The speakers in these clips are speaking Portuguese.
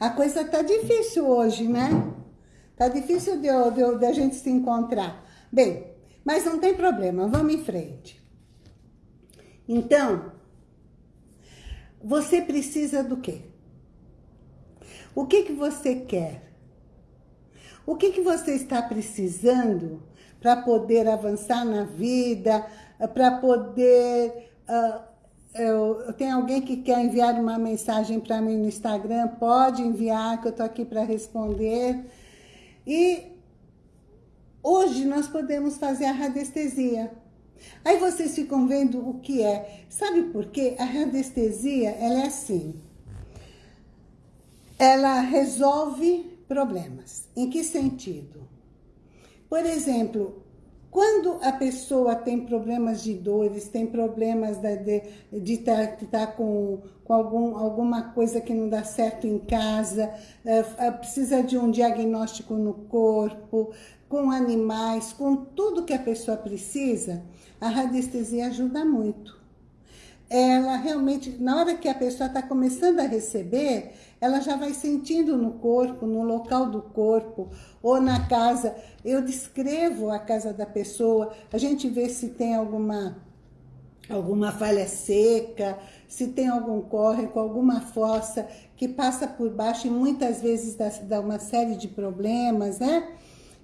A coisa tá difícil hoje, né? Tá difícil de, de, de a gente se encontrar. Bem, mas não tem problema, vamos em frente. Então, você precisa do quê? O que, que você quer? O que, que você está precisando para poder avançar na vida, para poder... Uh, eu, tem alguém que quer enviar uma mensagem para mim no Instagram, pode enviar, que eu estou aqui para responder. E hoje nós podemos fazer a radiestesia. Aí vocês ficam vendo o que é. Sabe por quê? A radiestesia, ela é assim. Ela resolve problemas. Em que sentido? Por exemplo, quando a pessoa tem problemas de dores, tem problemas de estar tá, tá com, com algum, alguma coisa que não dá certo em casa, é, precisa de um diagnóstico no corpo, com animais, com tudo que a pessoa precisa, a radiestesia ajuda muito. Ela realmente, na hora que a pessoa está começando a receber, ela já vai sentindo no corpo, no local do corpo, ou na casa. Eu descrevo a casa da pessoa, a gente vê se tem alguma, alguma falha seca, se tem algum córrego, alguma fossa que passa por baixo e muitas vezes dá, uma série de problemas, né?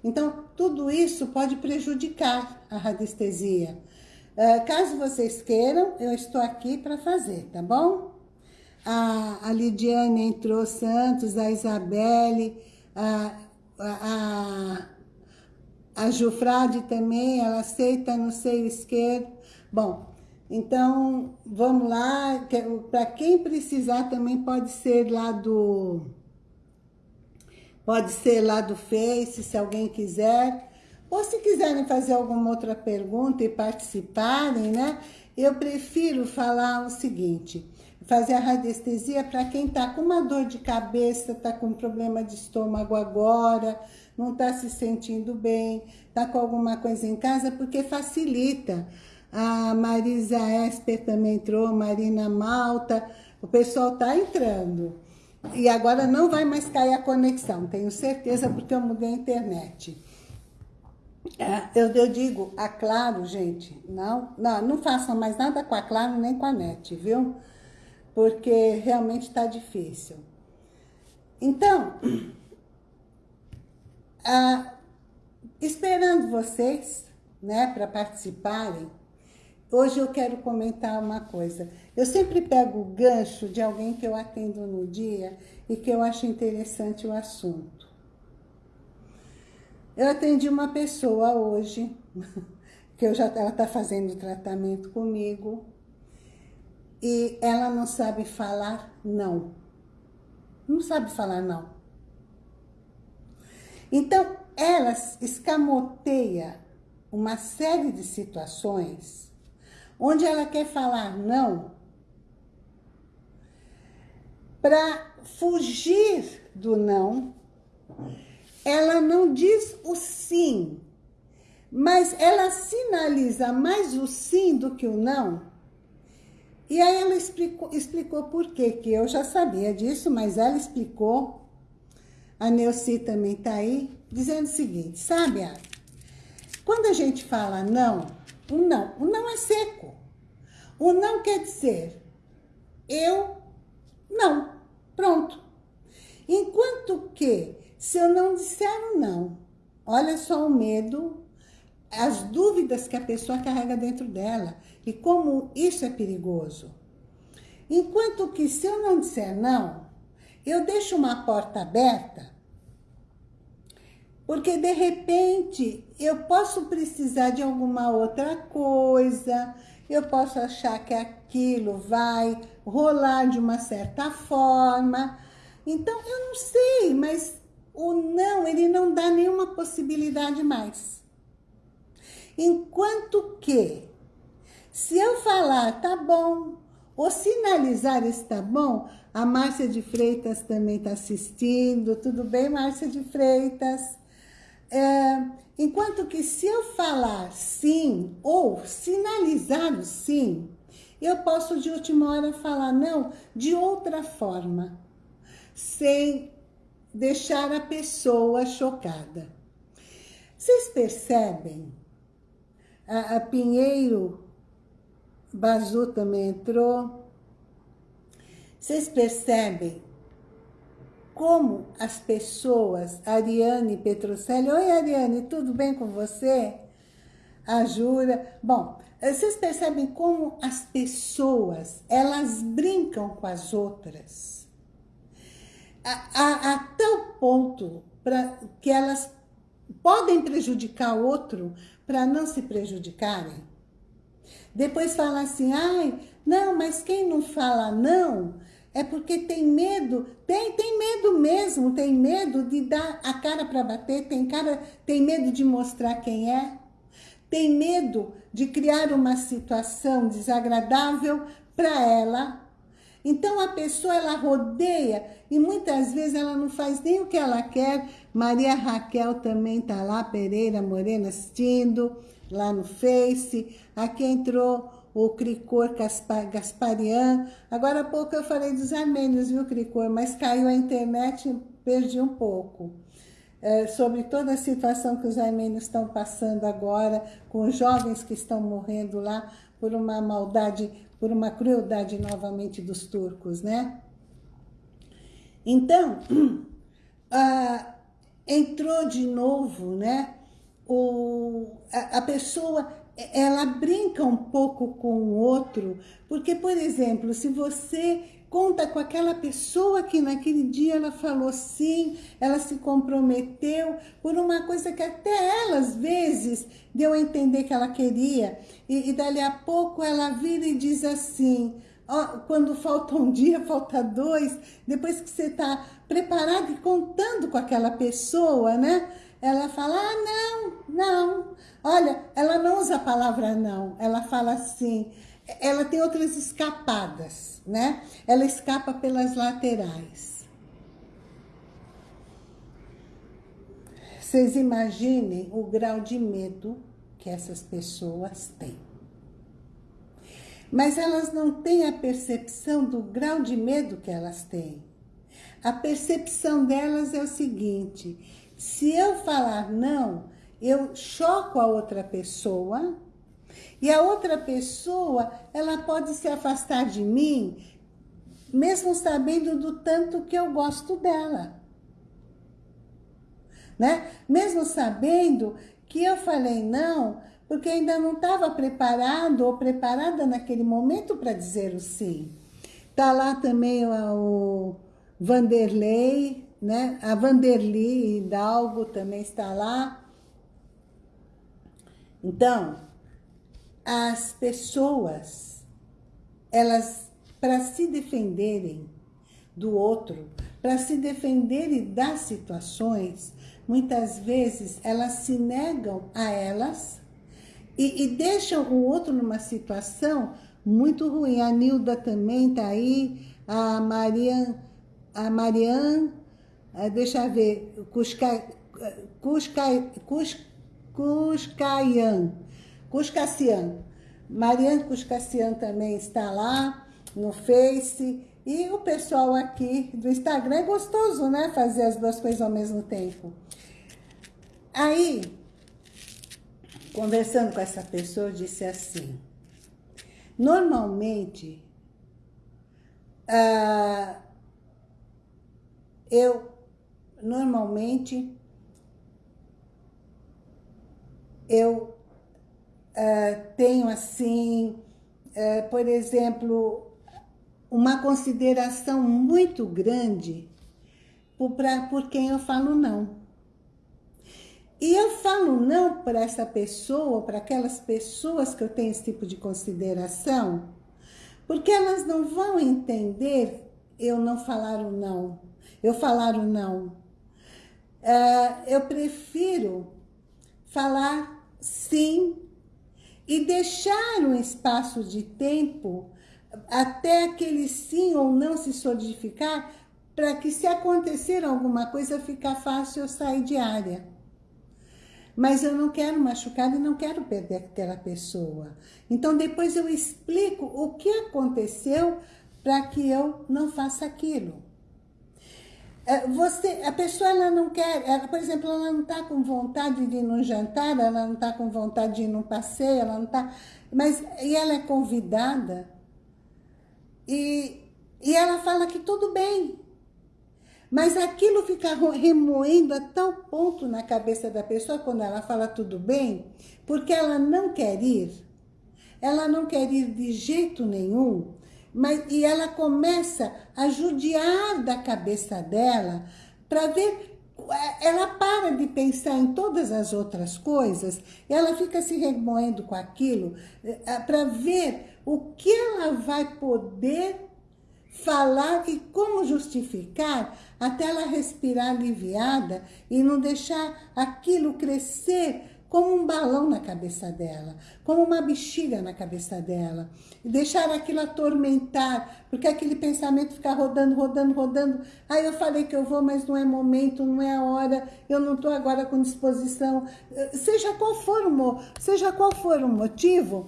Então, tudo isso pode prejudicar a radiestesia. Uh, caso vocês queiram, eu estou aqui para fazer, tá bom? a, a Lidiane entrou, Santos, a Isabelle, a, a, a Jufrade também, ela aceita no seio esquerdo. Bom, então vamos lá, para quem precisar também pode ser lá do... Pode ser lá do Face, se alguém quiser. Ou se quiserem fazer alguma outra pergunta e participarem, né? Eu prefiro falar o seguinte fazer a radiestesia para quem está com uma dor de cabeça, está com problema de estômago agora, não está se sentindo bem, está com alguma coisa em casa, porque facilita. A Marisa Esper também entrou, Marina Malta, o pessoal está entrando. E agora não vai mais cair a conexão, tenho certeza, porque eu mudei a internet. É, eu, eu digo, a Claro, gente, não, não, não façam mais nada com a Claro nem com a NET, viu? porque realmente está difícil. Então, ah, esperando vocês, né, para participarem, hoje eu quero comentar uma coisa. Eu sempre pego o gancho de alguém que eu atendo no dia e que eu acho interessante o assunto. Eu atendi uma pessoa hoje, que eu já, ela está fazendo tratamento comigo, e ela não sabe falar não. Não sabe falar não. Então, ela escamoteia uma série de situações onde ela quer falar não para fugir do não. Ela não diz o sim, mas ela sinaliza mais o sim do que o não e aí ela explicou, explicou por quê, que eu já sabia disso, mas ela explicou, a Neuci também está aí, dizendo o seguinte, sabe? Quando a gente fala não, o não, o não é seco. O não quer dizer eu não, pronto. Enquanto que, se eu não disser o não, olha só o medo, as dúvidas que a pessoa carrega dentro dela e como isso é perigoso. Enquanto que se eu não disser não, eu deixo uma porta aberta, porque de repente eu posso precisar de alguma outra coisa, eu posso achar que aquilo vai rolar de uma certa forma. Então, eu não sei, mas o não, ele não dá nenhuma possibilidade mais. Enquanto que se eu falar, tá bom, ou sinalizar está bom, a Márcia de Freitas também está assistindo. Tudo bem, Márcia de Freitas? É, enquanto que se eu falar sim, ou sinalizar o sim, eu posso de última hora falar não de outra forma. sem deixar a pessoa chocada. Vocês percebem? A, a Pinheiro Bazu também entrou. Vocês percebem como as pessoas, Ariane Petrocelli, oi Ariane, tudo bem com você? A Jura, bom, vocês percebem como as pessoas, elas brincam com as outras, a, a, tal ponto pra, que elas podem prejudicar o outro para não se prejudicarem. Depois fala assim, ai, não, mas quem não fala não, é porque tem medo, tem, tem medo mesmo, tem medo de dar a cara para bater, tem, cara, tem medo de mostrar quem é, tem medo de criar uma situação desagradável para ela. Então a pessoa ela rodeia e muitas vezes ela não faz nem o que ela quer. Maria Raquel também tá lá, Pereira Morena assistindo lá no Face. Aqui entrou o Cricor Gasparian. Agora há pouco eu falei dos armênios, viu, Cricor? Mas caiu a internet, perdi um pouco. É, sobre toda a situação que os armênios estão passando agora, com jovens que estão morrendo lá por uma maldade, por uma crueldade novamente dos turcos, né? Então, ah, entrou de novo, né? O, a, a pessoa ela brinca um pouco com o outro, porque, por exemplo, se você conta com aquela pessoa que naquele dia ela falou sim, ela se comprometeu por uma coisa que até ela, às vezes, deu a entender que ela queria, e, e dali a pouco ela vira e diz assim, quando falta um dia, falta dois, depois que você está preparado e contando com aquela pessoa, né? Ela fala, ah, não, não, Olha, ela não usa a palavra não, ela fala assim, ela tem outras escapadas, né? Ela escapa pelas laterais. Vocês imaginem o grau de medo que essas pessoas têm. Mas elas não têm a percepção do grau de medo que elas têm. A percepção delas é o seguinte, se eu falar não, eu choco a outra pessoa e a outra pessoa, ela pode se afastar de mim, mesmo sabendo do tanto que eu gosto dela. Né? Mesmo sabendo que eu falei não, porque ainda não estava preparado ou preparada naquele momento para dizer o sim. Tá lá também o Vanderlei, né? A Vanderlei Hidalgo também está lá. Então, as pessoas, elas, para se defenderem do outro, para se defenderem das situações, muitas vezes elas se negam a elas e, e deixam o outro numa situação muito ruim. A Nilda também está aí, a Marian, a Marian, eh, deixa eu ver, Cusca, Cusca, Cusca, Cuscayan. Cuscacian. Mariane Cuscacian também está lá no Face. E o pessoal aqui do Instagram é gostoso, né? Fazer as duas coisas ao mesmo tempo. Aí, conversando com essa pessoa, eu disse assim, normalmente, uh, eu, normalmente, eu uh, tenho assim, uh, por exemplo, uma consideração muito grande por, pra, por quem eu falo não. E eu falo não para essa pessoa, para aquelas pessoas que eu tenho esse tipo de consideração, porque elas não vão entender eu não falar o não, eu falar o não. Uh, eu prefiro falar sim, e deixar um espaço de tempo até aquele sim ou não se solidificar, para que se acontecer alguma coisa, ficar fácil eu sair de área. Mas eu não quero machucar e não quero perder aquela pessoa. Então depois eu explico o que aconteceu para que eu não faça aquilo. É, você, a pessoa ela não quer, ela, por exemplo, ela não está com vontade de ir num jantar, ela não está com vontade de ir num passeio, ela não está... Mas, e ela é convidada, e, e ela fala que tudo bem. Mas aquilo fica remoendo a tal ponto na cabeça da pessoa quando ela fala tudo bem, porque ela não quer ir. Ela não quer ir de jeito nenhum, mas, e ela começa a judiar da cabeça dela para ver ela para de pensar em todas as outras coisas, ela fica se remoendo com aquilo eh, para ver o que ela vai poder falar e como justificar até ela respirar aliviada e não deixar aquilo crescer como um balão na cabeça dela, como uma bexiga na cabeça dela. E deixar aquilo atormentar, porque aquele pensamento fica rodando, rodando, rodando. Aí eu falei que eu vou, mas não é momento, não é a hora, eu não estou agora com disposição. Seja qual for o, seja qual for o motivo,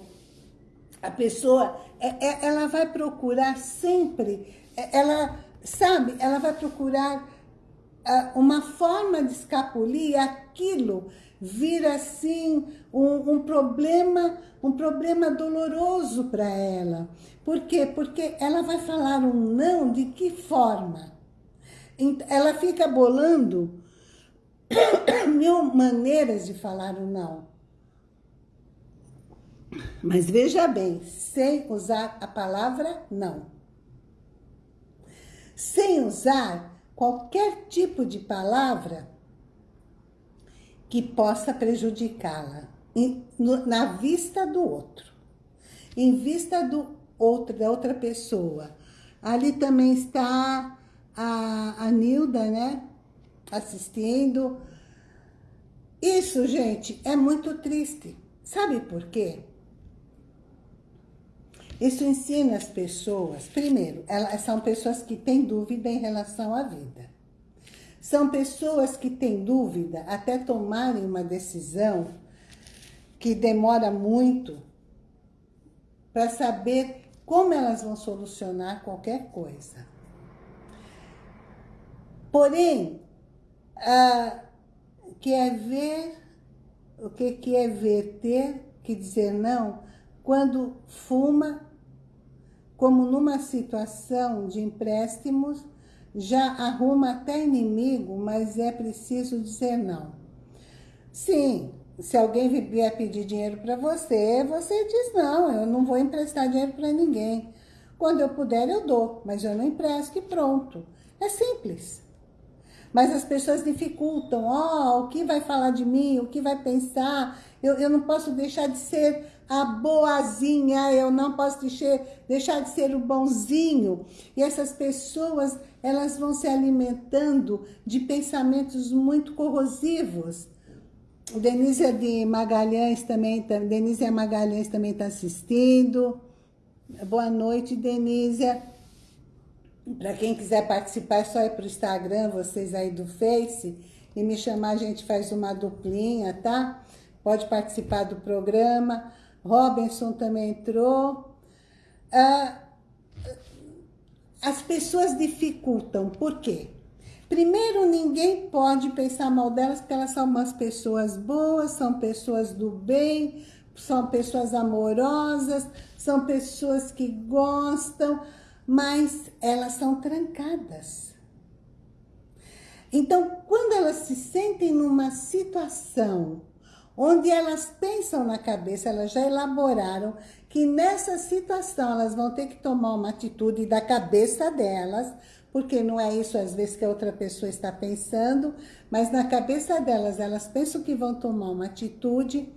a pessoa, é, é, ela vai procurar sempre, é, ela, sabe, ela vai procurar ah, uma forma de escapulir aquilo vira assim um, um problema, um problema doloroso para ela. Por quê? Porque ela vai falar um não de que forma? Ela fica bolando mil maneiras de falar um não. Mas veja bem, sem usar a palavra não. Sem usar qualquer tipo de palavra que possa prejudicá-la na vista do outro, em vista do outro, da outra pessoa. Ali também está a, a Nilda, né? Assistindo. Isso, gente, é muito triste. Sabe por quê? Isso ensina as pessoas, primeiro, elas são pessoas que têm dúvida em relação à vida. São pessoas que têm dúvida até tomarem uma decisão que demora muito para saber como elas vão solucionar qualquer coisa. Porém, ah, quer ver, o que, que é ver, ter que dizer não, quando fuma, como numa situação de empréstimos, já arruma até inimigo, mas é preciso dizer não. Sim, se alguém vier pedir dinheiro para você, você diz não, eu não vou emprestar dinheiro para ninguém. Quando eu puder, eu dou, mas eu não empresto e pronto. É simples. Mas as pessoas dificultam, ó, oh, o que vai falar de mim, o que vai pensar, eu, eu não posso deixar de ser a boazinha, eu não posso deixar, de ser o bonzinho. E essas pessoas, elas vão se alimentando de pensamentos muito corrosivos. Denise de Magalhães também, Denise Magalhães também está assistindo. Boa noite, Denise. Para quem quiser participar, é só ir para o Instagram, vocês aí do Face, e me chamar, a gente faz uma duplinha, tá? Pode participar do programa. Robinson também entrou. Ah, as pessoas dificultam, por quê? Primeiro, ninguém pode pensar mal delas, porque elas são umas pessoas boas, são pessoas do bem, são pessoas amorosas, são pessoas que gostam, mas elas são trancadas. Então, quando elas se sentem numa situação onde elas pensam na cabeça, elas já elaboraram que nessa situação elas vão ter que tomar uma atitude da cabeça delas, porque não é isso às vezes que a outra pessoa está pensando, mas na cabeça delas, elas pensam que vão tomar uma atitude,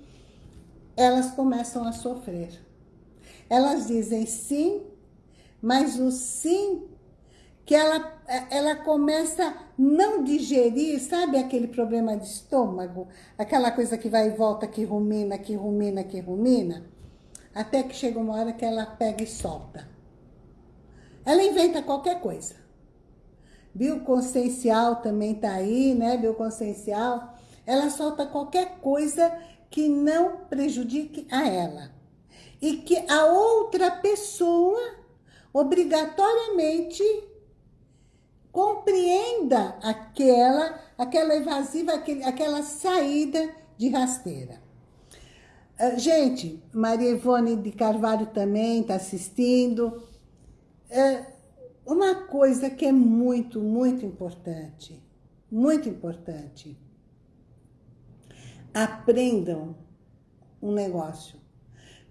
elas começam a sofrer. Elas dizem sim, mas o sim que ela, ela começa a não digerir, sabe aquele problema de estômago? Aquela coisa que vai e volta, que rumina, que rumina, que rumina, até que chega uma hora que ela pega e solta. Ela inventa qualquer coisa. Bioconsciencial também tá aí, né? Bioconsciencial. Ela solta qualquer coisa que não prejudique a ela. E que a outra pessoa, obrigatoriamente, aprenda aquela, aquela evasiva, aquele, aquela saída de rasteira. Uh, gente, Maria Ivone de Carvalho também está assistindo. Uh, uma coisa que é muito, muito importante, muito importante. Aprendam um negócio.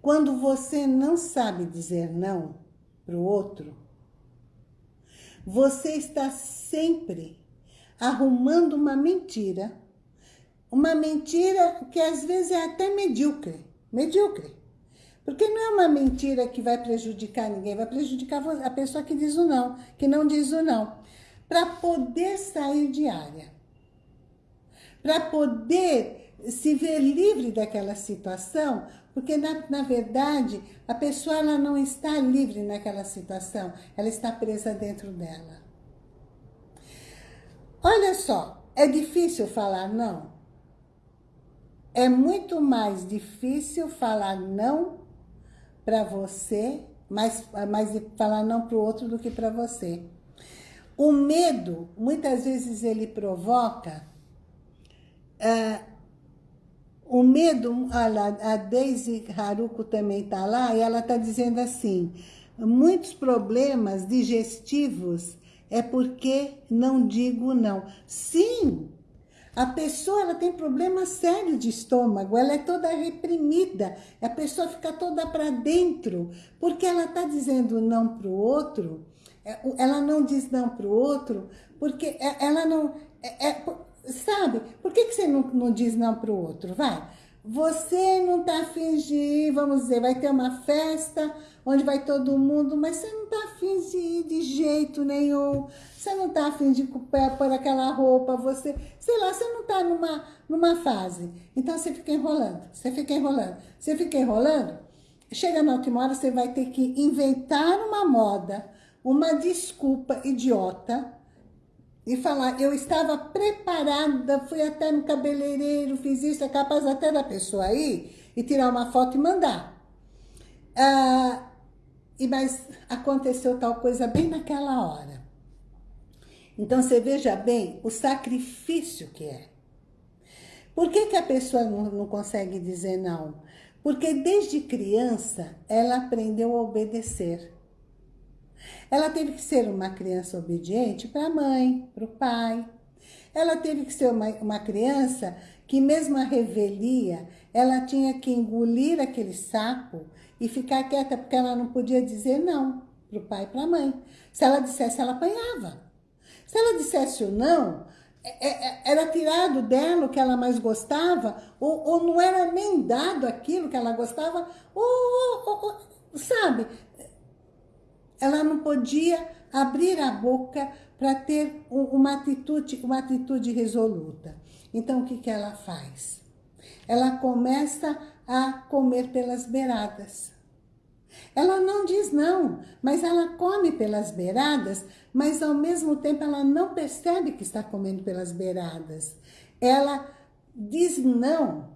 Quando você não sabe dizer não para o outro, você está sempre arrumando uma mentira. Uma mentira que às vezes é até medíocre. Medíocre. Porque não é uma mentira que vai prejudicar ninguém, vai prejudicar a pessoa que diz o não, que não diz o não. Para poder sair de área. Para poder se ver livre daquela situação, porque, na, na verdade, a pessoa ela não está livre naquela situação, ela está presa dentro dela. Olha só, é difícil falar não? É muito mais difícil falar não para você, mais, mais falar não para o outro do que para você. O medo, muitas vezes ele provoca... Uh, o medo, olha, a Daisy Haruko também está lá, e ela está dizendo assim, muitos problemas digestivos é porque não digo não. Sim, a pessoa ela tem problema sério de estômago, ela é toda reprimida, a pessoa fica toda para dentro, porque ela está dizendo não para o outro, é, ela não diz não para o outro, porque é, ela não... É, é, sabe, por que, que você não, não diz não para o outro? Vai, você não está afim de ir, vamos dizer, vai ter uma festa onde vai todo mundo, mas você não está afim de ir de jeito nenhum, você não está afim de pôr aquela roupa, você, sei lá, você não está numa, numa fase. Então você fica enrolando, você fica enrolando, você fica enrolando, chega na última hora você vai ter que inventar uma moda, uma desculpa idiota, e falar, eu estava preparada, fui até no cabeleireiro, fiz isso, é capaz até da pessoa ir e tirar uma foto e mandar. Ah, e Mas aconteceu tal coisa bem naquela hora. Então você veja bem o sacrifício que é. Por que, que a pessoa não, não consegue dizer não? Porque desde criança ela aprendeu a obedecer. Ela teve que ser uma criança obediente para a mãe, para o pai. Ela teve que ser uma, uma criança que mesmo a revelia, ela tinha que engolir aquele sapo e ficar quieta, porque ela não podia dizer não para o pai e para a mãe. Se ela dissesse, ela apanhava. Se ela dissesse o não, é, é, era tirado dela o que ela mais gostava, ou, ou não era nem dado aquilo que ela gostava, ou, ou, ou sabe? Ela não podia abrir a boca para ter uma atitude, uma atitude resoluta. Então, o que, que ela faz? Ela começa a comer pelas beiradas. Ela não diz não, mas ela come pelas beiradas, mas ao mesmo tempo ela não percebe que está comendo pelas beiradas. Ela diz não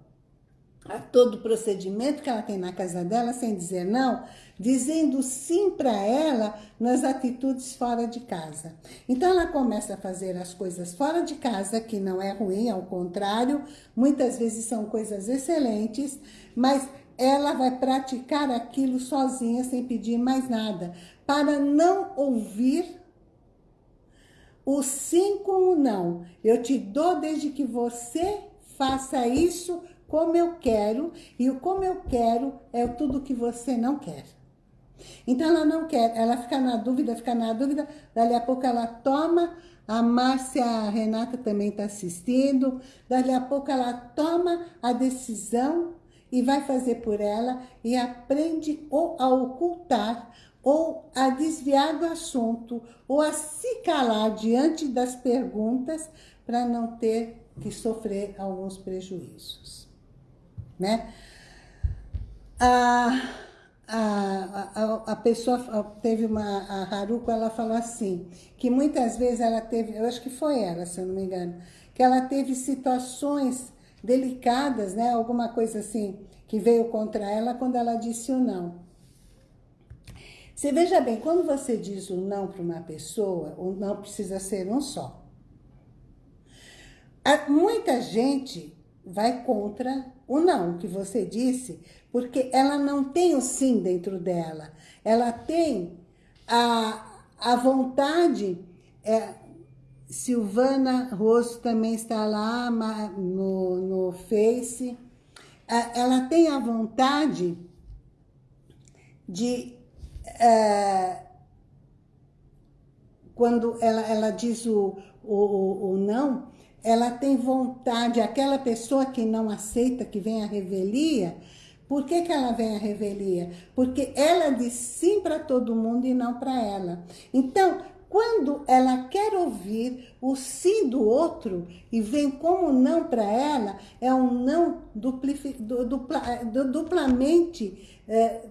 a todo o procedimento que ela tem na casa dela, sem dizer não, dizendo sim para ela nas atitudes fora de casa. Então ela começa a fazer as coisas fora de casa, que não é ruim, ao contrário, muitas vezes são coisas excelentes, mas ela vai praticar aquilo sozinha, sem pedir mais nada, para não ouvir o sim com o não. Eu te dou desde que você faça isso como eu quero, e o como eu quero é tudo que você não quer. Então ela não quer, ela fica na dúvida, fica na dúvida, dali a pouco ela toma, a Márcia a Renata também está assistindo, dali a pouco ela toma a decisão e vai fazer por ela e aprende ou a ocultar ou a desviar do assunto ou a se calar diante das perguntas para não ter que sofrer alguns prejuízos, né? Ah, a, a, a pessoa teve uma, a Haruko, ela falou assim, que muitas vezes ela teve, eu acho que foi ela, se eu não me engano, que ela teve situações delicadas, né, alguma coisa assim, que veio contra ela quando ela disse o não. Você veja bem, quando você diz o não para uma pessoa, o não precisa ser um só. muita gente vai contra o não que você disse, porque ela não tem o sim dentro dela. Ela tem a, a vontade... É, Silvana Rosso também está lá no, no Face. Ela tem a vontade de... É, quando ela, ela diz o, o, o não, ela tem vontade, aquela pessoa que não aceita que vem a revelia, por que, que ela vem a revelia? Porque ela diz sim para todo mundo e não para ela. Então, quando ela quer ouvir o sim do outro e vem como não para ela, é um não dupla, duplamente é,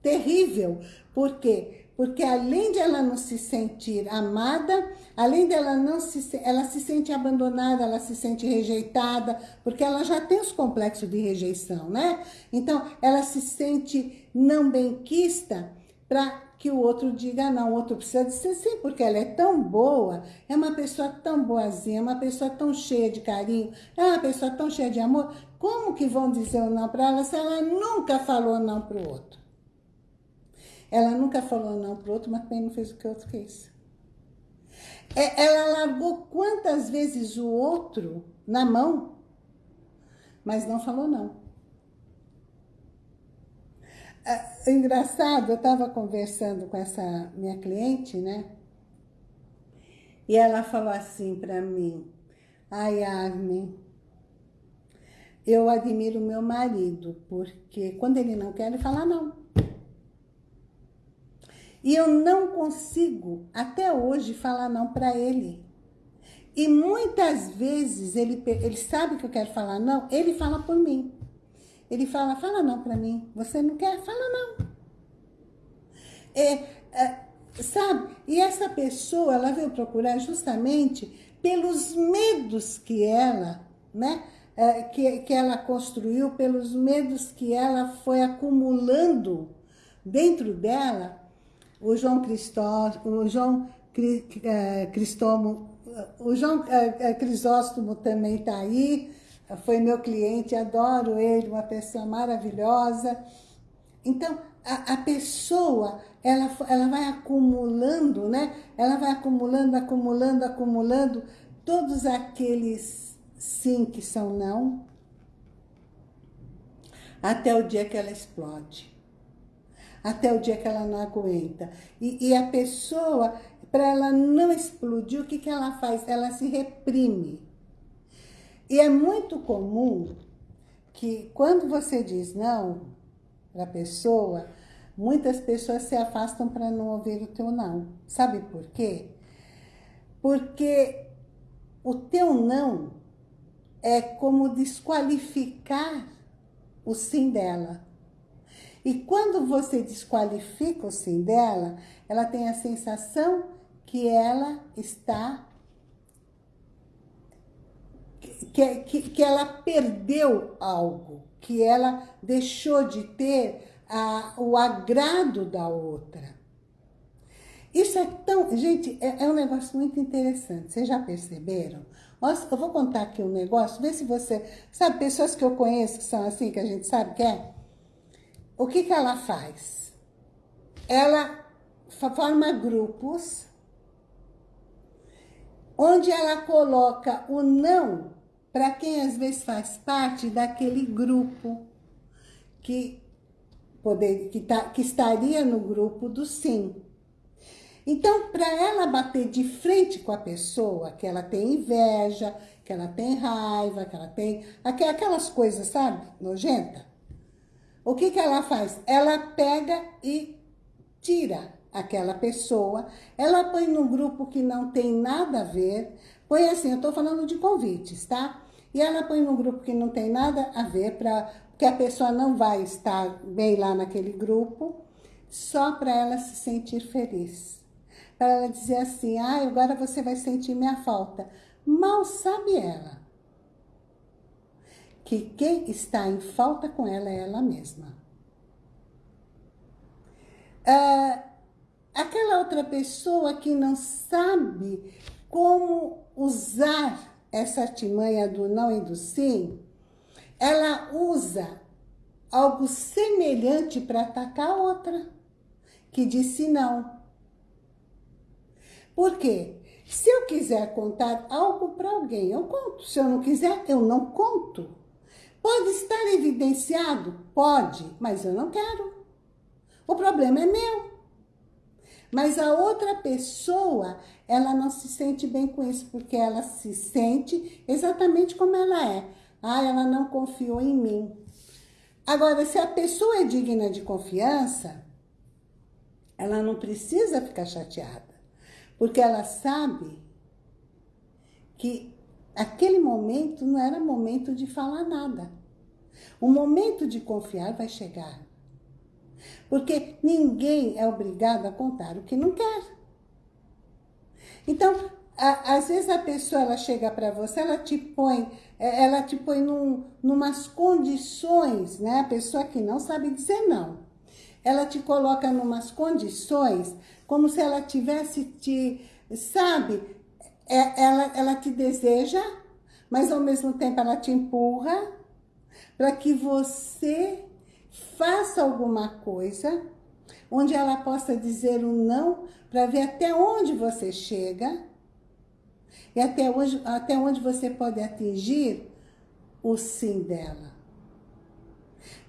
terrível. Por quê? Porque além de ela não se sentir amada, além dela não se ela se sente abandonada, ela se sente rejeitada, porque ela já tem os complexos de rejeição, né? Então, ela se sente não benquista para que o outro diga não. O outro precisa dizer sim, porque ela é tão boa, é uma pessoa tão boazinha, uma pessoa tão cheia de carinho, é uma pessoa tão cheia de amor. Como que vão dizer o não para ela se ela nunca falou não para o outro? Ela nunca falou não pro outro, mas também não fez o que o outro fez. É, ela largou quantas vezes o outro na mão, mas não falou não. É, engraçado, eu estava conversando com essa minha cliente, né? E ela falou assim para mim, ai, Armin, eu admiro meu marido, porque quando ele não quer, ele fala não. E eu não consigo, até hoje, falar não para ele. E muitas vezes, ele, ele sabe que eu quero falar não, ele fala por mim. Ele fala, fala não para mim. Você não quer? Fala não. É, é, sabe? E essa pessoa, ela veio procurar justamente pelos medos que ela, né? É, que, que ela construiu, pelos medos que ela foi acumulando dentro dela o João Cristóstomo, o João é, Cristóstomo, o João é, é, Crisóstomo também está aí, foi meu cliente, adoro ele, uma pessoa maravilhosa. Então, a, a, pessoa, ela, ela vai acumulando, né? Ela vai acumulando, acumulando, acumulando todos aqueles sim que são não, até o dia que ela explode até o dia que ela não aguenta. E, e a pessoa, para ela não explodir, o que, que ela faz? Ela se reprime. E é muito comum que quando você diz não para a pessoa, muitas pessoas se afastam para não ouvir o teu não. Sabe por quê? Porque o teu não é como desqualificar o sim dela. E quando você desqualifica o sim dela, ela tem a sensação que ela está... Que, que, que ela perdeu algo, que ela deixou de ter a, o agrado da outra. Isso é tão... Gente, é, é, um negócio muito interessante. Vocês já perceberam? Nossa, eu vou contar aqui um negócio, vê se você... Sabe, pessoas que eu conheço que são assim, que a gente sabe que é? O que, que ela faz? Ela forma grupos onde ela coloca o não para quem às vezes faz parte daquele grupo que, poder, que, tá, que estaria no grupo do sim. Então, para ela bater de frente com a pessoa, que ela tem inveja, que ela tem raiva, que ela tem aquelas coisas, sabe, nojenta, o que, que ela faz? Ela pega e tira aquela pessoa, ela põe num grupo que não tem nada a ver, põe assim, eu estou falando de convites, tá? E ela põe num grupo que não tem nada a ver, pra, porque a pessoa não vai estar bem lá naquele grupo, só para ela se sentir feliz. Para ela dizer assim, ah, agora você vai sentir minha falta. Mal sabe ela que quem está em falta com ela é ela mesma. Ah, aquela outra pessoa que não sabe como usar essa artimanha do não e do sim, ela usa algo semelhante para atacar a outra, que disse não. Por quê? Se eu quiser contar algo para alguém, eu conto. Se eu não quiser, eu não conto. Pode estar evidenciado? Pode, mas eu não quero. O problema é meu. Mas a outra pessoa, ela não se sente bem com isso, porque ela se sente exatamente como ela é. Ah, ela não confiou em mim. Agora, se a pessoa é digna de confiança, ela não precisa ficar chateada. Porque ela sabe que aquele momento não era momento de falar nada. O momento de confiar vai chegar. Porque ninguém é obrigado a contar o que não quer. Então, a, às vezes a pessoa ela chega para você, ela te põe, é, ela te põe num, numas condições, né? A pessoa que não sabe dizer não. Ela te coloca numas condições como se ela tivesse te, sabe? É, ela, ela te deseja, mas ao mesmo tempo ela te empurra para que você faça alguma coisa onde ela possa dizer um não para ver até onde você chega e até onde, até onde você pode atingir o sim dela.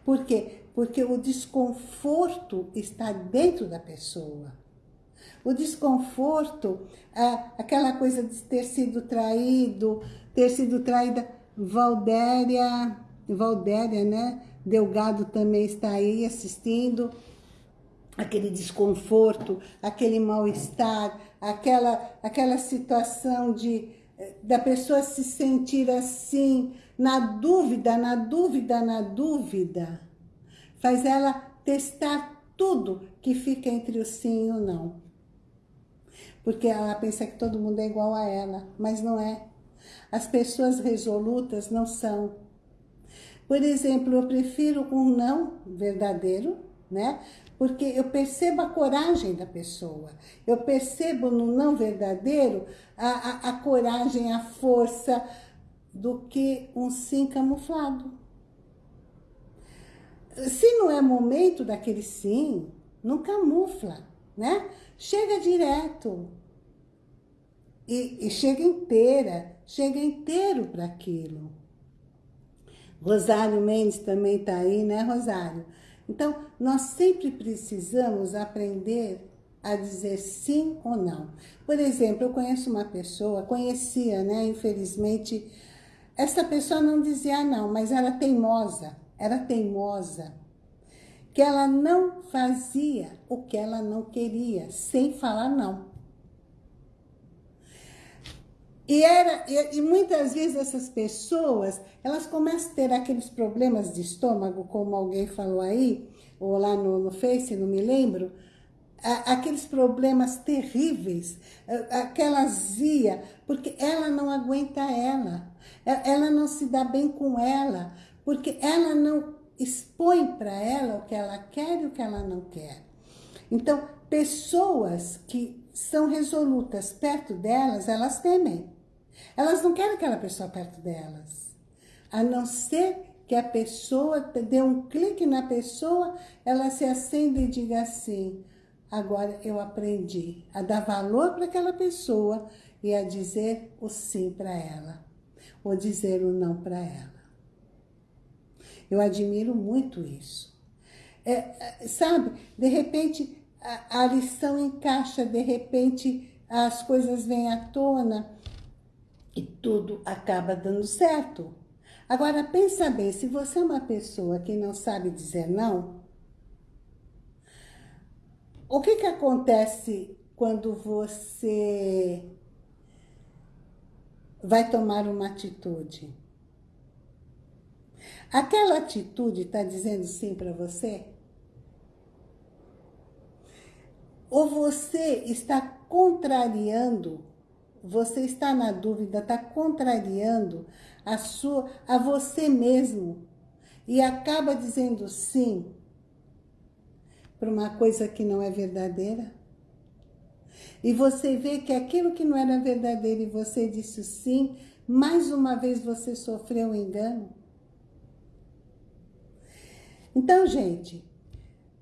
Por quê? Porque o desconforto está dentro da pessoa. O desconforto, aquela coisa de ter sido traído, ter sido traída, Valdéria, Valdéria, né? Delgado também está aí assistindo. Aquele desconforto, aquele mal-estar, aquela, aquela situação de da pessoa se sentir assim, na dúvida, na dúvida, na dúvida, faz ela testar tudo que fica entre o sim e o não. Porque ela pensa que todo mundo é igual a ela, mas não é. As pessoas resolutas não são. Por exemplo, eu prefiro um não verdadeiro, né? Porque eu percebo a coragem da pessoa. Eu percebo no não verdadeiro a, a, a coragem, a força do que um sim camuflado. Se não é momento daquele sim, não camufla, né? Chega direto. E, e chega inteira, chega inteiro para aquilo. Rosário Mendes também está aí, né, Rosário? Então, nós sempre precisamos aprender a dizer sim ou não. Por exemplo, eu conheço uma pessoa, conhecia, né, infelizmente, essa pessoa não dizia não, mas era teimosa, era teimosa, que ela não fazia o que ela não queria, sem falar não. E, era, e, e, muitas vezes essas pessoas, elas começam a ter aqueles problemas de estômago, como alguém falou aí, ou lá no, no Face, não me lembro, aqueles problemas terríveis, aquela azia, porque ela não aguenta ela, ela não se dá bem com ela, porque ela não expõe para ela o que ela quer e o que ela não quer. Então, pessoas que são resolutas perto delas, elas temem. Elas não querem aquela pessoa perto delas. A não ser que a pessoa dê um clique na pessoa, ela se acenda e diga assim, agora eu aprendi a dar valor para aquela pessoa e a dizer o sim para ela, ou dizer o não para ela. Eu admiro muito isso. É, é sabe, de repente a, a lição encaixa, de repente as coisas vêm à tona, e tudo acaba dando certo. Agora, pensa bem, se você é uma pessoa que não sabe dizer não, o que que acontece quando você vai tomar uma atitude? Aquela atitude está dizendo sim para você? Ou você está contrariando você está na dúvida, está contrariando a, sua, a você mesmo e acaba dizendo sim para uma coisa que não é verdadeira. E você vê que aquilo que não era verdadeiro e você disse sim, mais uma vez você sofreu um engano. Então, gente,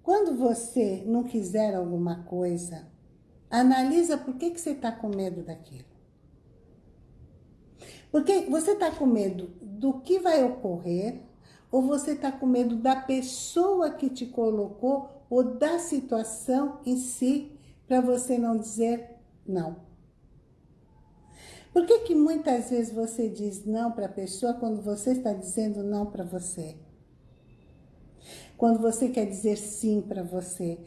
quando você não quiser alguma coisa, analisa por que, que você está com medo daquilo. Porque você está com medo do que vai ocorrer ou você está com medo da pessoa que te colocou ou da situação em si para você não dizer não. Por que que muitas vezes você diz não para a pessoa quando você está dizendo não para você? Quando você quer dizer sim para você.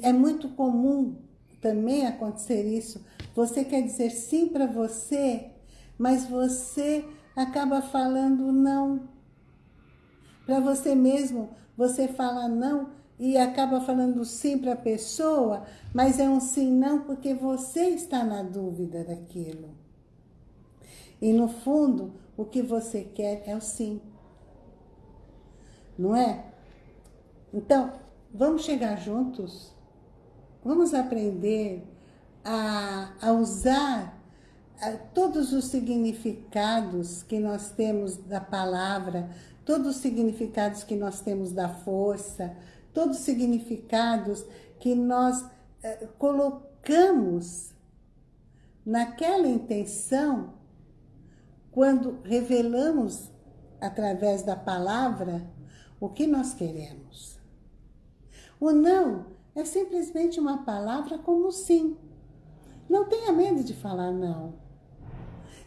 É muito comum também acontecer isso. Você quer dizer sim para você, mas você acaba falando não. Para você mesmo, você fala não e acaba falando sim para a pessoa, mas é um sim não porque você está na dúvida daquilo. E no fundo, o que você quer é o sim. Não é? Então, vamos chegar juntos? Vamos aprender a, a usar a, todos os significados que nós temos da palavra, todos os significados que nós temos da força, todos os significados que nós eh, colocamos naquela intenção quando revelamos através da palavra o que nós queremos. O não é simplesmente uma palavra como sim. Não tenha medo de falar não.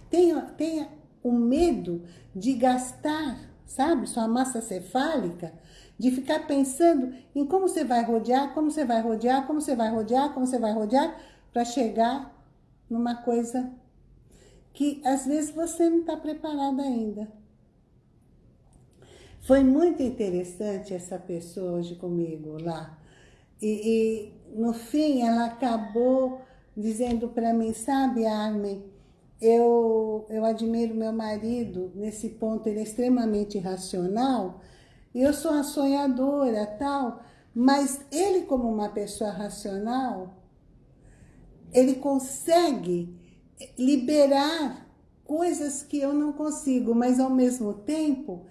Tenha, tenha o medo de gastar, sabe, sua massa cefálica, de ficar pensando em como você vai rodear, como você vai rodear, como você vai rodear, como você vai rodear, para chegar numa coisa que às vezes você não está preparada ainda. Foi muito interessante essa pessoa hoje comigo lá. E, e no fim ela acabou dizendo para mim, sabe Armin, eu, eu admiro meu marido nesse ponto, ele é extremamente racional, e eu sou a sonhadora tal, mas ele como uma pessoa racional, ele consegue liberar coisas que eu não consigo, mas ao mesmo tempo,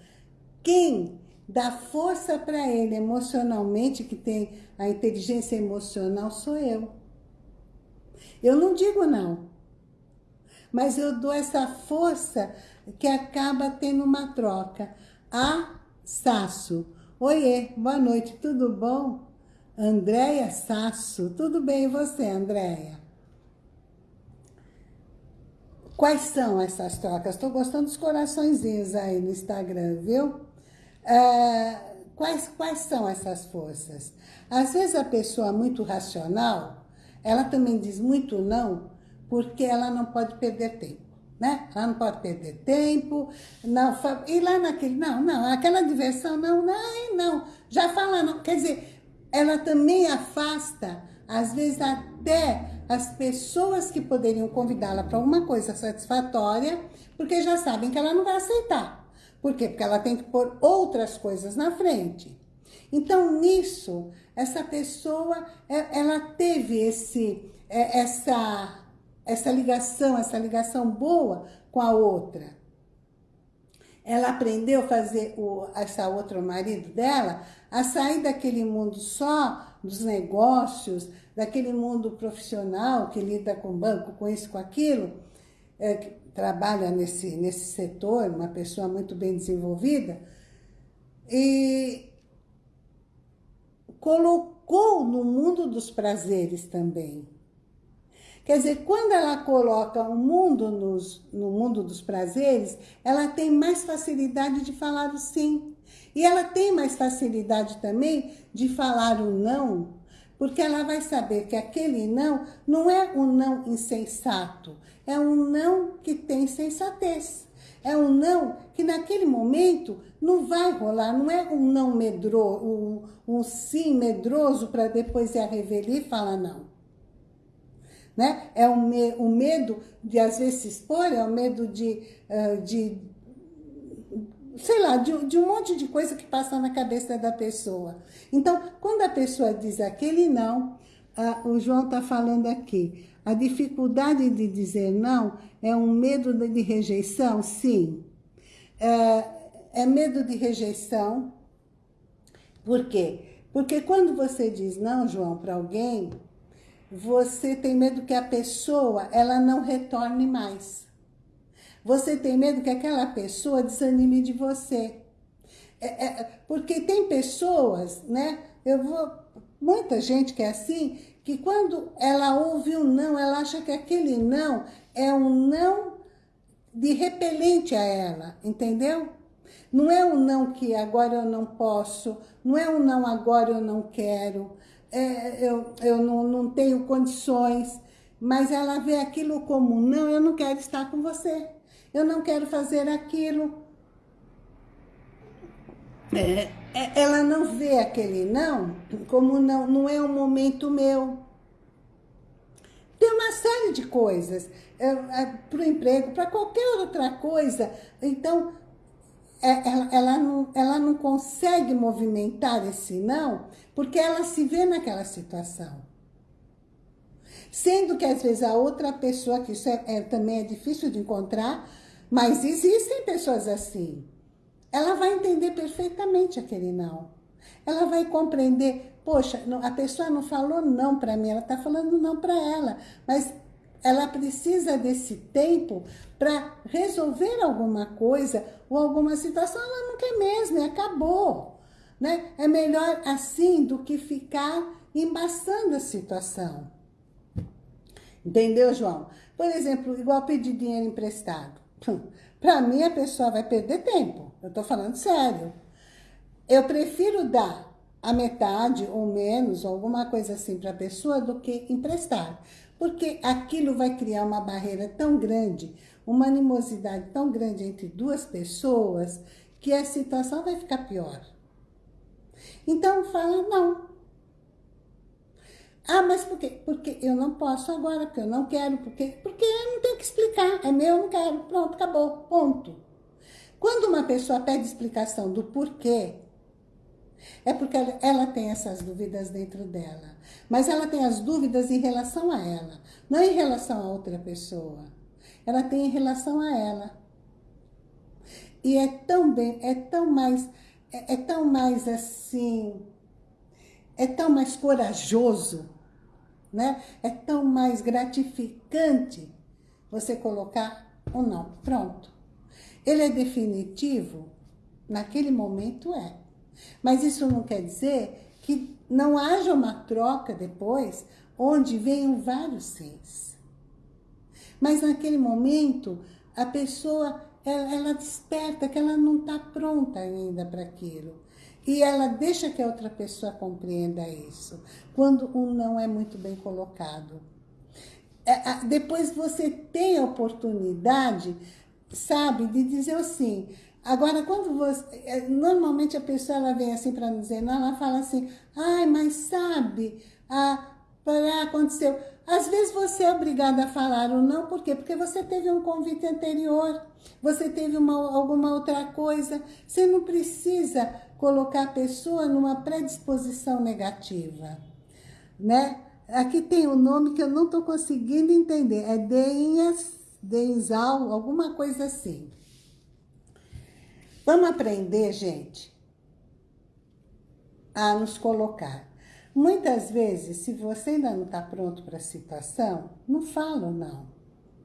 quem dá força para ele emocionalmente, que tem a inteligência emocional, sou eu. Eu não digo não, mas eu dou essa força que acaba tendo uma troca. A Sasso. Oiê, boa noite, tudo bom? Andréia Sasso, tudo bem e você, Andréia? Quais são essas trocas? Estou gostando dos coraçõezinhos aí no Instagram, viu? É, quais, quais são essas forças? Às vezes a pessoa muito racional, ela também diz muito não, porque ela não pode perder tempo. Né? Ela não pode perder tempo, não, e lá naquele, não, não, aquela diversão, não, não, não, já fala não, quer dizer, ela também afasta, às vezes até as pessoas que poderiam convidá-la para alguma coisa satisfatória, porque já sabem que ela não vai aceitar. Por quê? Porque ela tem que pôr outras coisas na frente. Então, nisso, essa pessoa, é, ela teve esse, é, essa, essa ligação, essa ligação boa com a outra. Ela aprendeu a fazer o, essa outra marido dela a sair daquele mundo só dos negócios, daquele mundo profissional que lida com banco, com isso, com aquilo, é, trabalha nesse, nesse setor, uma pessoa muito bem desenvolvida, e colocou no mundo dos prazeres também. Quer dizer, quando ela coloca o mundo nos, no mundo dos prazeres, ela tem mais facilidade de falar o sim. E ela tem mais facilidade também de falar o não porque ela vai saber que aquele não não é um não insensato, é um não que tem sensatez. É um não que naquele momento não vai rolar, não é um não medroso, um, um sim medroso para depois ir a revelia e falar não. Né? É o, me, o medo de às vezes se expor, é o medo de, uh, de sei lá, de, de, um monte de coisa que passa na cabeça da pessoa. Então, quando a pessoa diz aquele não, o João está falando aqui. A dificuldade de dizer não é um medo de rejeição? Sim. É, é medo de rejeição. Por quê? Porque quando você diz não, João, para alguém, você tem medo que a pessoa ela não retorne mais. Você tem medo que aquela pessoa desanime de você. É, é, porque tem pessoas, né? Eu vou, muita gente que é assim, que quando ela ouve um não, ela acha que aquele não é um não de repelente a ela, entendeu? Não é um não que agora eu não posso, não é um não agora eu não quero, é, eu, eu não, não tenho condições, mas ela vê aquilo como não, eu não quero estar com você, eu não quero fazer aquilo. É, é, ela não vê aquele não como não, não é um momento meu. Tem uma série de coisas, é, é, para o emprego, para qualquer outra coisa. Então, é, ela, ela, não, ela não consegue movimentar esse não, porque ela se vê naquela situação. Sendo que às vezes a outra pessoa, que isso é, é, também é difícil de encontrar, mas existem pessoas assim ela vai entender perfeitamente aquele não. Ela vai compreender, poxa, a pessoa não falou não para mim, ela está falando não para ela, mas ela precisa desse tempo para resolver alguma coisa ou alguma situação, ela não quer mesmo, e acabou. Né? É melhor assim do que ficar embaçando a situação. Entendeu, João? Por exemplo, igual pedir dinheiro emprestado. Para mim, a pessoa vai perder tempo. Eu estou falando sério. Eu prefiro dar a metade ou menos, ou alguma coisa assim para a pessoa, do que emprestar. Porque aquilo vai criar uma barreira tão grande, uma animosidade tão grande entre duas pessoas, que a situação vai ficar pior. Então, fala não. Ah, mas por quê? Porque eu não posso agora, porque eu não quero, porque, porque eu não tenho que explicar. É meu, eu não quero. Pronto, acabou. Ponto. Quando uma pessoa pede explicação do porquê, é porque ela tem essas dúvidas dentro dela. Mas ela tem as dúvidas em relação a ela, não em relação a outra pessoa. Ela tem em relação a ela. E é tão bem, é tão mais, é, é tão mais assim, é tão mais corajoso, né? É tão mais gratificante você colocar ou não. Pronto. Ele é definitivo? Naquele momento é. Mas isso não quer dizer que não haja uma troca depois, onde venham vários sims. Mas naquele momento, a pessoa, ela, ela desperta que ela não está pronta ainda para aquilo. E ela deixa que a outra pessoa compreenda isso, quando um não é muito bem colocado. É, depois você tem a oportunidade, sabe, de dizer assim, Agora, quando você... É, normalmente a pessoa ela vem assim para me dizer, não, ela fala assim, ai, mas sabe, ah, aconteceu. Às vezes você é obrigada a falar ou não, por quê? Porque você teve um convite anterior, você teve uma, alguma outra coisa. Você não precisa colocar a pessoa numa predisposição negativa, né? Aqui tem um nome que eu não estou conseguindo entender, é Deinhas, Denzal, alguma coisa assim. Vamos aprender, gente, a nos colocar. Muitas vezes, se você ainda não está pronto para a situação, não fala não.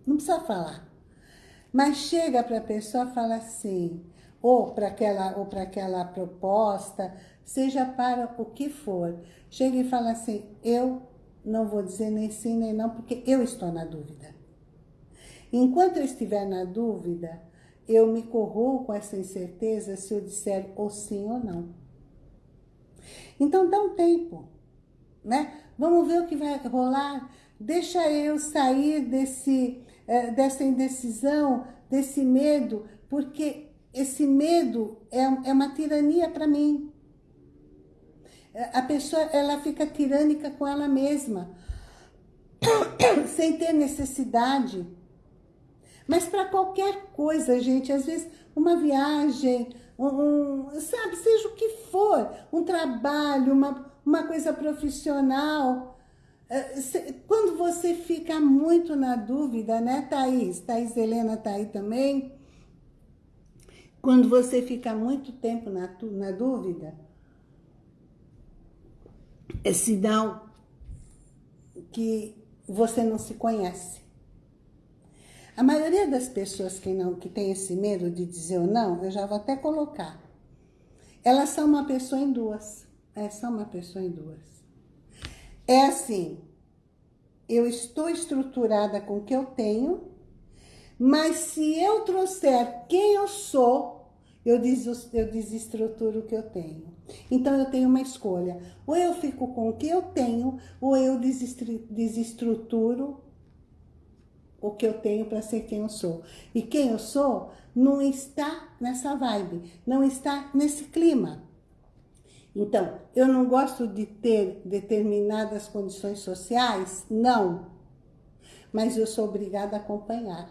Não precisa falar. Mas chega para a pessoa e fala assim, ou para aquela, ou aquela proposta, seja para o que for. Chega e fala assim, eu não vou dizer nem sim nem não, porque eu estou na dúvida. Enquanto eu estiver na dúvida, eu me corroo com essa incerteza se eu disser ou sim ou não. Então dá um tempo, né? Vamos ver o que vai rolar. Deixa eu sair desse, eh, dessa indecisão, desse medo, porque esse medo é, é uma tirania para mim. A pessoa, ela fica tirânica com ela mesma, sem ter necessidade. Mas para qualquer coisa, gente, às vezes uma viagem, um, sabe, seja o que for, um trabalho, uma, uma coisa profissional, É, quando você fica muito na dúvida, né, Thaís? Thaís Helena tá aí também. Quando você fica muito tempo na, na dúvida, é sinal que você não se conhece. A maioria das pessoas que não que tem esse medo de dizer ou não, eu já vou até colocar. Elas são uma pessoa em duas. É, são uma pessoa em duas. É assim, eu estou estruturada com o que eu tenho, mas se eu trouxer quem eu sou, eu, des, eu desestruturo o que eu tenho. Então eu tenho uma escolha. Ou eu fico com o que eu tenho, ou eu desestruturo o que eu tenho para ser quem eu sou. E quem eu sou não está nessa vibe, não está nesse clima. Então, eu não gosto de ter determinadas condições sociais? Não. Mas eu sou obrigada a acompanhar.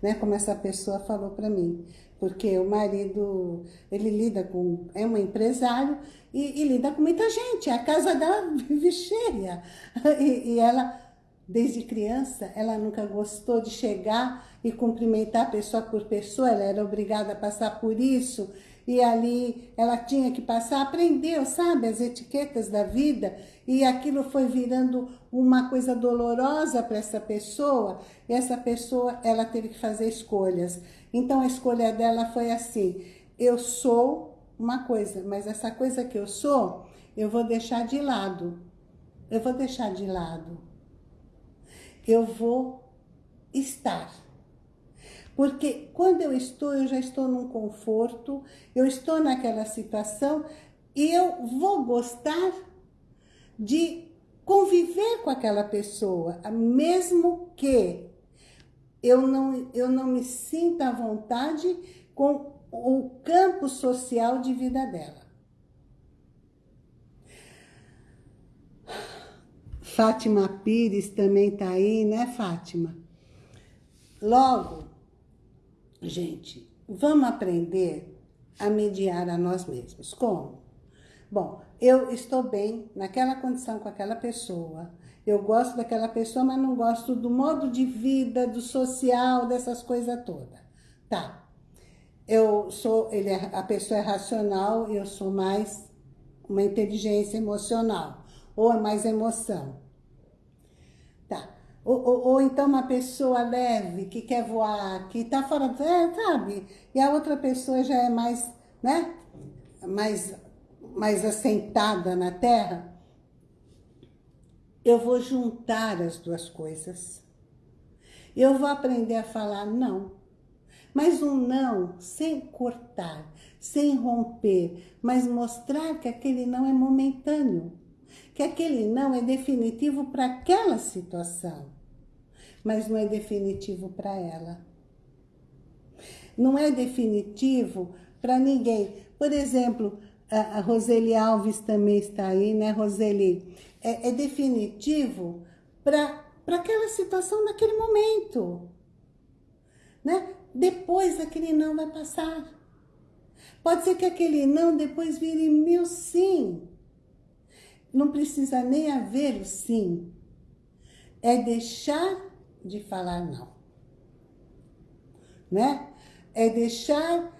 Né? Como essa pessoa falou para mim. Porque o marido, ele lida com... É um empresário e, e lida com muita gente. A casa dela vive cheia. E, e ela Desde criança, ela nunca gostou de chegar e cumprimentar pessoa por pessoa, ela era obrigada a passar por isso, e ali ela tinha que passar, aprendeu, sabe, as etiquetas da vida, e aquilo foi virando uma coisa dolorosa para essa pessoa, e essa pessoa, ela teve que fazer escolhas. Então a escolha dela foi assim, eu sou uma coisa, mas essa coisa que eu sou, eu vou deixar de lado, eu vou deixar de lado eu vou estar. Porque quando eu estou, eu já estou num conforto, eu estou naquela situação e eu vou gostar de conviver com aquela pessoa, mesmo que eu não, eu não me sinta à vontade com o campo social de vida dela. Fátima Pires também tá aí, né, Fátima? Logo, gente, vamos aprender a mediar a nós mesmos. Como? Bom, eu estou bem naquela condição com aquela pessoa, eu gosto daquela pessoa, mas não gosto do modo de vida, do social, dessas coisas todas. Tá. Eu sou, ele é, a pessoa é racional, eu sou mais uma inteligência emocional, ou é mais emoção. Ou, ou, ou, então uma pessoa leve, que quer voar, que está fora, é, sabe? E a outra pessoa já é mais, né? Mais, mais assentada na terra. Eu vou juntar as duas coisas. Eu vou aprender a falar não. Mas um não sem cortar, sem romper, mas mostrar que aquele não é momentâneo que aquele não é definitivo para aquela situação, mas não é definitivo para ela. Não é definitivo para ninguém. Por exemplo, a Roseli Alves também está aí, né, Roseli? É, é definitivo para aquela situação naquele momento. Né? Depois aquele não vai passar. Pode ser que aquele não depois vire meu sim. Não precisa nem haver o sim. É deixar de falar não. Né? É deixar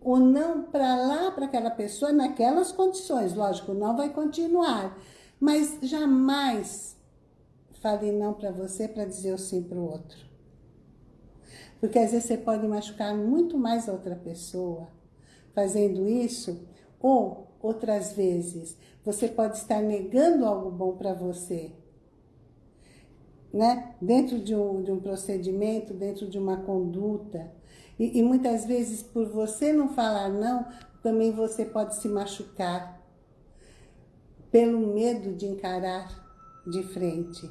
o não para lá, para aquela pessoa, naquelas condições. Lógico, não vai continuar. Mas jamais fale não para você para dizer o sim para o outro. Porque às vezes você pode machucar muito mais a outra pessoa fazendo isso, ou outras vezes você pode estar negando algo bom para você. Né? Dentro de um, de um procedimento, dentro de uma conduta. E, e muitas vezes, por você não falar não, também você pode se machucar. Pelo medo de encarar de frente.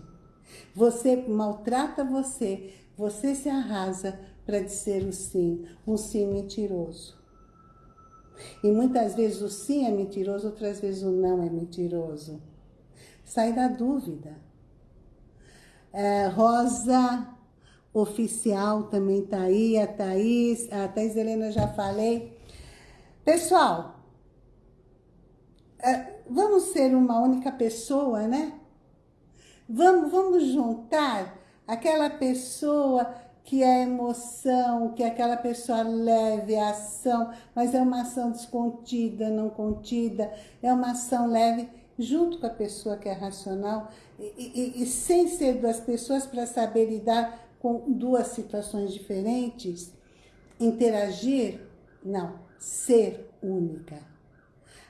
Você maltrata você, você se arrasa para dizer o sim, um sim mentiroso. E muitas vezes o sim é mentiroso, outras vezes o não é mentiroso. Sai da dúvida. É, Rosa Oficial também tá aí, a Thaís, a Thaís Helena já falei. Pessoal, é, vamos ser uma única pessoa, né? Vamos, vamos juntar aquela pessoa que é emoção, que aquela pessoa leve, é ação, mas é uma ação descontida, não contida, é uma ação leve junto com a pessoa que é racional e, e, e sem ser duas pessoas para saber lidar com duas situações diferentes, interagir, não, ser única.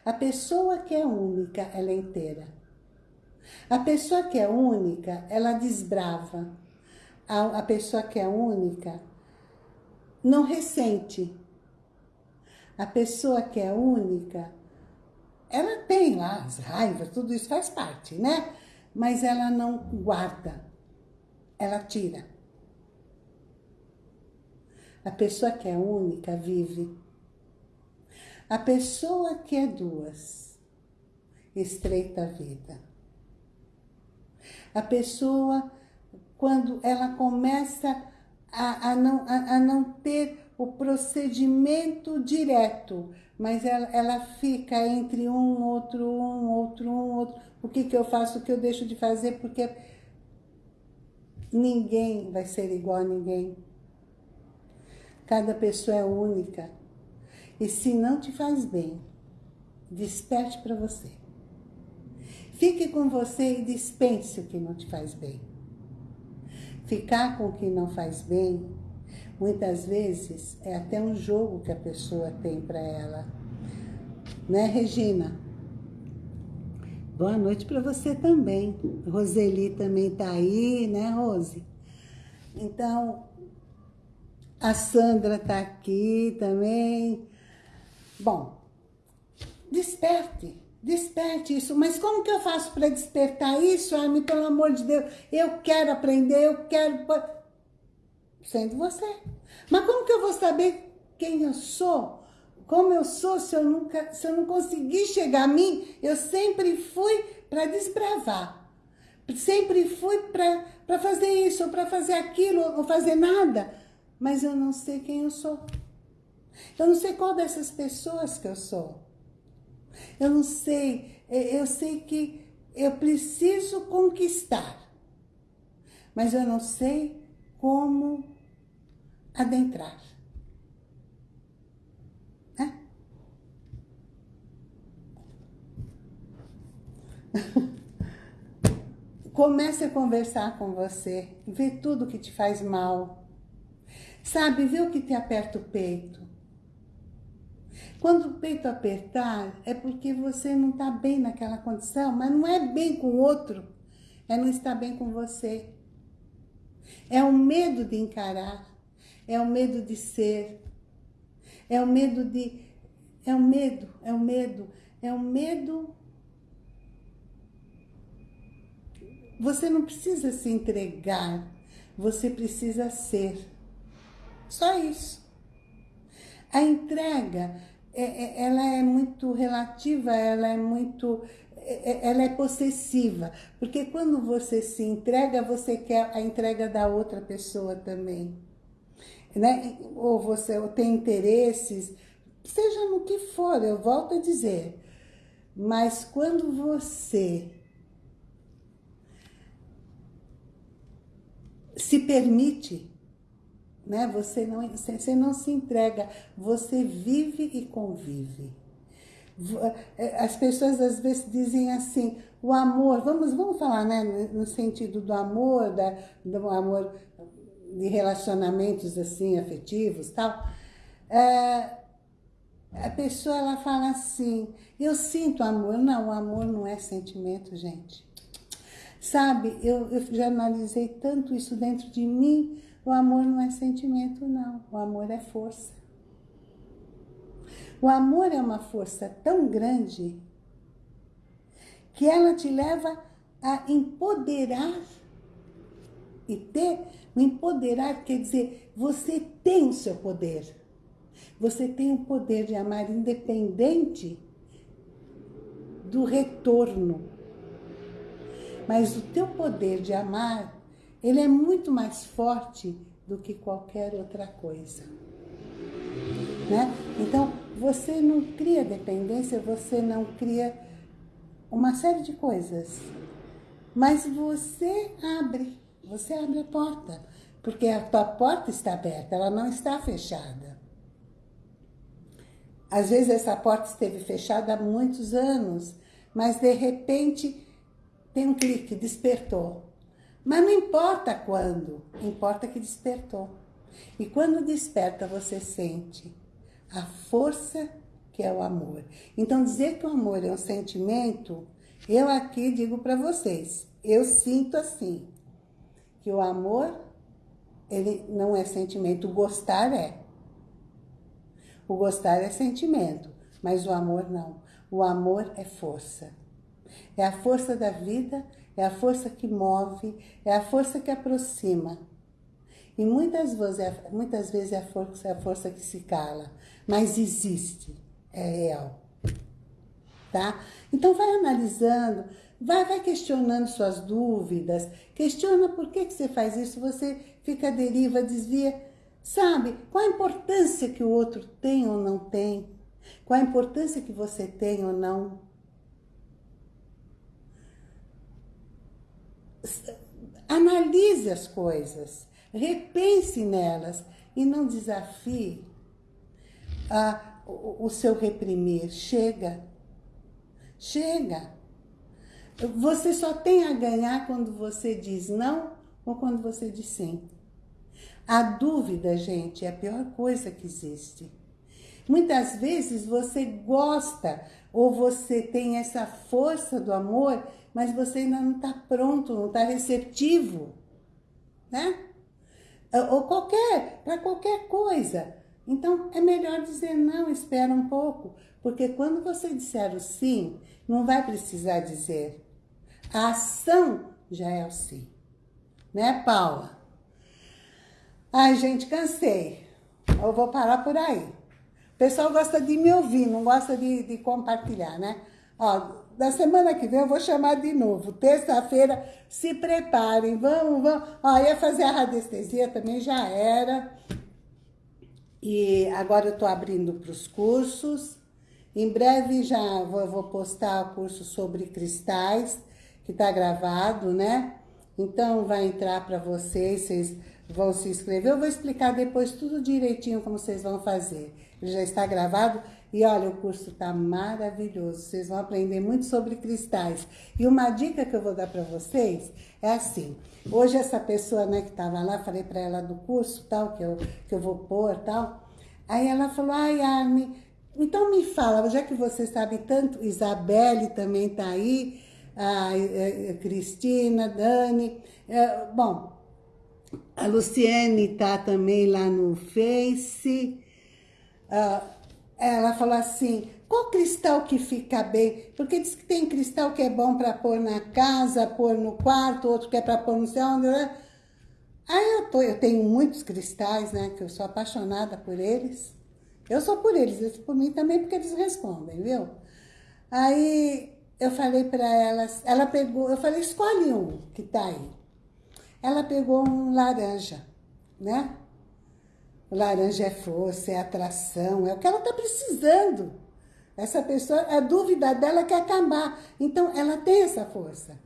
A pessoa que é única, ela é inteira. A pessoa que é única, ela desbrava. A, a pessoa que é única não ressente. A pessoa que é única, ela tem lá as raivas, tudo isso faz parte, né? Mas ela não guarda, ela tira. A pessoa que é única vive. A pessoa que é duas estreita a vida. A pessoa, quando ela começa a, a, não, a, a não ter o procedimento direto, mas ela, ela fica entre um, outro, um, outro, um, outro. O que, que eu faço, o que eu deixo de fazer, porque ninguém vai ser igual a ninguém. Cada pessoa é única. E se não te faz bem, desperte para você. Fique com você e dispense o que não te faz bem. Ficar com o que não faz bem, muitas vezes, é até um jogo que a pessoa tem para ela. Né, Regina? Boa noite para você também. Roseli também tá aí, né, Rose? Então, a Sandra está aqui também. Bom, desperte, desperte isso. Mas como que eu faço para despertar isso, Armin? Pelo amor de Deus, eu quero aprender, eu quero... Sendo você. Mas como que eu vou saber quem eu sou? Como eu sou se eu, nunca, se eu não conseguir chegar a mim? Eu sempre fui para desbravar. Sempre fui para fazer isso, ou para fazer aquilo, ou fazer nada mas eu não sei quem eu sou. Eu não sei qual dessas pessoas que eu sou. Eu não sei, eu sei que eu preciso conquistar, mas eu não sei como adentrar. É? Comece a conversar com você, ver tudo que te faz mal, Sabe, vê o que te aperta o peito. Quando o peito apertar, é porque você não está bem naquela condição, mas não é bem com o outro, é não estar bem com você. É o medo de encarar, é o medo de ser, é o medo de... É o medo, é o medo, é o medo... Você não precisa se entregar, você precisa ser. Só isso. A entrega, é, é, ela é muito relativa, ela é muito... É, ela é possessiva, porque quando você se entrega, você quer a entrega da outra pessoa também. Né? Ou você ou tem interesses, seja no que for, eu volto a dizer. Mas quando você se permite né? Você não, você não se entrega, você vive e convive. É, as pessoas às vezes dizem assim, o amor, vamos, vamos falar né, no sentido do amor, da, do amor de relacionamentos assim, afetivos tal. É, a pessoa ela fala assim, eu sinto amor. Não, o amor não é sentimento, gente. Sabe, eu, eu já analisei tanto isso dentro de mim, o amor não é sentimento, não. O amor é força. O amor é uma força tão grande que ela te leva a empoderar e ter, empoderar quer dizer, você tem o seu poder. Você tem o poder de amar independente do retorno. Mas o teu poder de amar ele é muito mais forte do que qualquer outra coisa. Né? Então, você não cria dependência, você não cria uma série de coisas. Mas você abre, você abre a porta, porque a tua porta está aberta, ela não está fechada. Às vezes essa porta esteve fechada há muitos anos, mas de repente tem um clique, despertou. Mas não importa quando, importa que despertou. E quando desperta, você sente a força que é o amor. Então, dizer que o amor é um sentimento, eu aqui digo para vocês, eu sinto assim, que o amor, ele não é sentimento, o gostar é. O gostar é sentimento, mas o amor não. O amor é força. É a força da vida, é a força que move, é a força que aproxima. E muitas vezes, é, muitas vezes é a força, é a força que se cala, mas existe, é real. Tá? Então vai analisando, vai, vai questionando suas dúvidas, questiona por que, que você faz isso, você fica à deriva, desvia. Sabe, qual a importância que o outro tem ou não tem? Qual a importância que você tem ou não? Analise as coisas, repense nelas e não desafie a, o, o seu reprimir. Chega, chega. Você só tem a ganhar quando você diz não ou quando você diz sim. A dúvida, gente, é a pior coisa que existe. Muitas vezes você gosta ou você tem essa força do amor, mas você ainda não está pronto, não está receptivo, né? Ou qualquer, para qualquer coisa. Então, é melhor dizer não, espera um pouco, porque quando você disser o sim, não vai precisar dizer. A ação já é o sim. Né, Paula? Ai, gente, cansei. Eu vou parar por aí. O pessoal gosta de me ouvir, não gosta de, de compartilhar, né? Ó, da semana que vem eu vou chamar de novo. Terça-feira, se preparem, vamos, vamos. Ó, ia fazer a radiestesia também, já era. E agora eu tô abrindo para os cursos. Em breve já vou, vou postar o curso sobre cristais, que tá gravado, né? Então vai entrar para vocês, vocês vão se inscrever. Eu vou explicar depois tudo direitinho como vocês vão fazer. Ele já está gravado e olha, o curso está maravilhoso. Vocês vão aprender muito sobre cristais. E uma dica que eu vou dar para vocês é assim. Hoje essa pessoa né, que estava lá, falei para ela do curso tal, que eu, que eu vou pôr tal. Aí ela falou, ai Armin, então me fala, já que você sabe tanto, Isabelle também está aí, a, a, a Cristina, Dani, é, bom, a Luciene está também lá no Face. Uh, ela falou assim, qual cristal que fica bem? Porque diz que tem cristal que é bom para pôr na casa, pôr no quarto, outro que é para pôr no céu. Né? Aí eu, tô, eu tenho muitos cristais, né? Que eu sou apaixonada por eles. Eu sou por eles, sou por mim também porque eles respondem, viu? Aí eu falei para ela, ela pegou, eu falei, escolhe um que tá aí. Ela pegou um laranja, né? Laranja é força, é atração, é o que ela está precisando. Essa pessoa, a dúvida dela quer acabar. Então, ela tem essa força.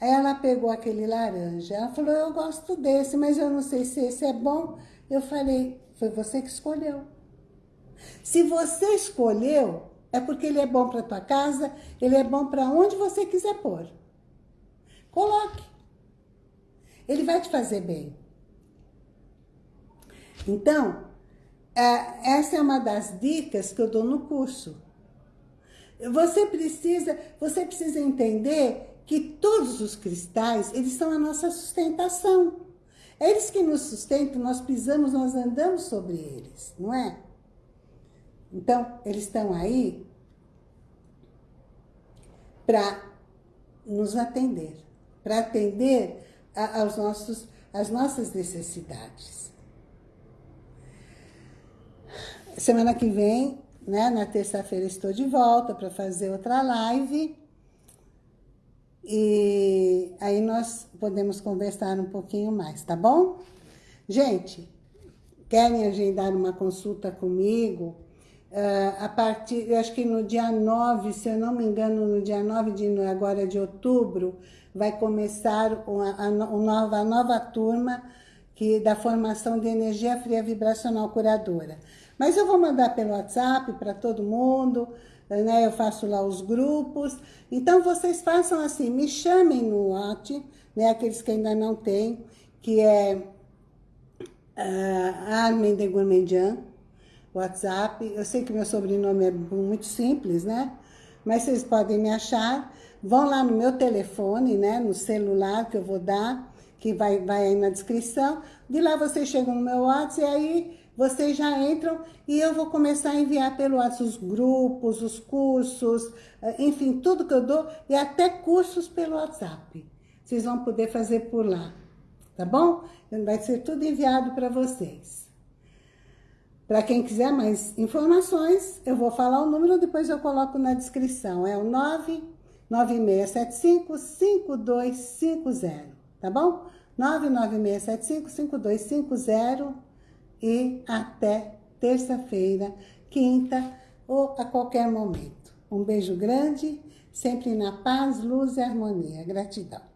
Aí ela pegou aquele laranja. Ela falou, eu gosto desse, mas eu não sei se esse é bom. Eu falei, foi você que escolheu. Se você escolheu, é porque ele é bom para tua casa, ele é bom para onde você quiser pôr. Coloque. Ele vai te fazer bem. Então, é, essa é uma das dicas que eu dou no curso. Você precisa, você precisa entender que todos os cristais, eles são a nossa sustentação. Eles que nos sustentam, nós pisamos, nós andamos sobre eles, não é? Então, eles estão aí para nos atender, para atender aos nossos, às nossas necessidades. Semana que vem, né, na terça-feira, estou de volta para fazer outra live. E aí nós podemos conversar um pouquinho mais, tá bom? Gente, querem agendar uma consulta comigo? Uh, a partir, eu acho que no dia 9, se eu não me engano, no dia 9 de agora de outubro, vai começar uma, a, nova, a nova turma que, da formação de energia fria vibracional curadora. Mas eu vou mandar pelo WhatsApp para todo mundo, né? Eu faço lá os grupos. Então, vocês façam assim, me chamem no WhatsApp, né? Aqueles que ainda não têm, que é uh, Armin de Gourmandian, WhatsApp. Eu sei que meu sobrenome é muito simples, né? Mas vocês podem me achar. Vão lá no meu telefone, né? No celular que eu vou dar, que vai, vai aí na descrição. De lá vocês chegam no meu WhatsApp e aí vocês já entram e eu vou começar a enviar pelo WhatsApp os grupos, os cursos, eh, enfim, tudo que eu dou e até cursos pelo WhatsApp. Vocês vão poder fazer por lá, tá bom? Vai ser tudo enviado para vocês. Para quem quiser mais informações, eu vou falar o número, depois eu coloco na descrição. É o 99675-5250, tá bom? 99675-5250 e até terça-feira, quinta ou a qualquer momento. Um beijo grande, sempre na paz, luz e harmonia. Gratidão.